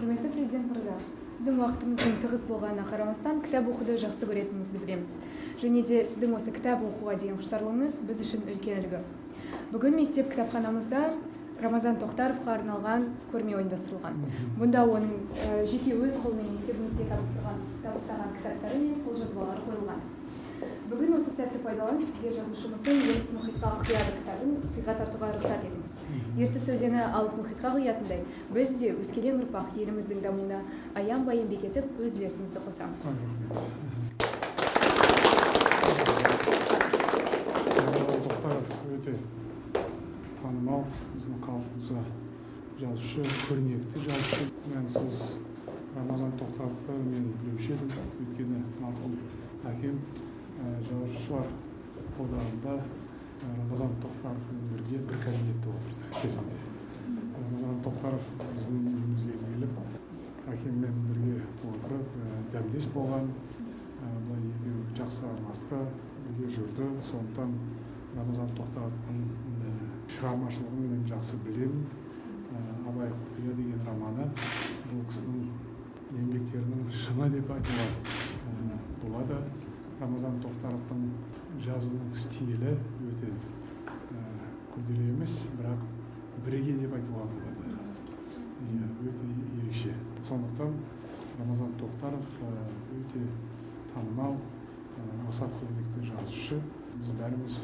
құрметті президент мырза сіздің уақытыңыздың тығыз болғанына қарамастан кітап оқуды жақсы көретініңізді білеміз. Және де сіздің осы кітап оқуға деген құштарлығыңыз біз үшін үлкен үлгі. Бүгін мектеп кітапханамызда рамазан тоқтаровқа арналған көрме ұйымдастырылған мұнда оның жеке өз қолымен мектебімізге табыстырған табыстаған кітаптары мен қолжазбалары қойылған. Бүгін осы сәтті пайдаланып сізге жазушымыздың ертіс мұхитқа құяды кітабын сыйға тартуға рұқсат етіңіз ертіс өзені алып мұхитқа құятындай біз де өскелең ұрпақ еліміздің дамуына аянбай еңбек етіп өз үлесімізді қосамыз. Өте танымал біздің халқымызға жазушы көрнекті жазушы. Мәнсіз рамазан тоқтаровты мен білуші едім. Өйткені марқұм әкем жазушылар одағында рамазан тоқтаровпен бірге бір кабинетте отырды кезінде. Рамазан тоқтаров біздің үйімізге келіп әкеммен бірге отырып дәмдес болған былай екеуі жақсы араласты бірге жүрді. Сондықтан рамазан тоқтаровтың шығармашылығын мен жақсы білемін. Абай құпия деген романы бұл кісінің еңбектерінің шыңы деп айтуға болады. Рамазан тоқтаровтың жазуының стилі өте күрделі емес бірақ бірегей деп айтуға болады иә өте ерекше сондықтан рамазан тоқтаров өте танымал аса көрнекті жазушы біз бәріміз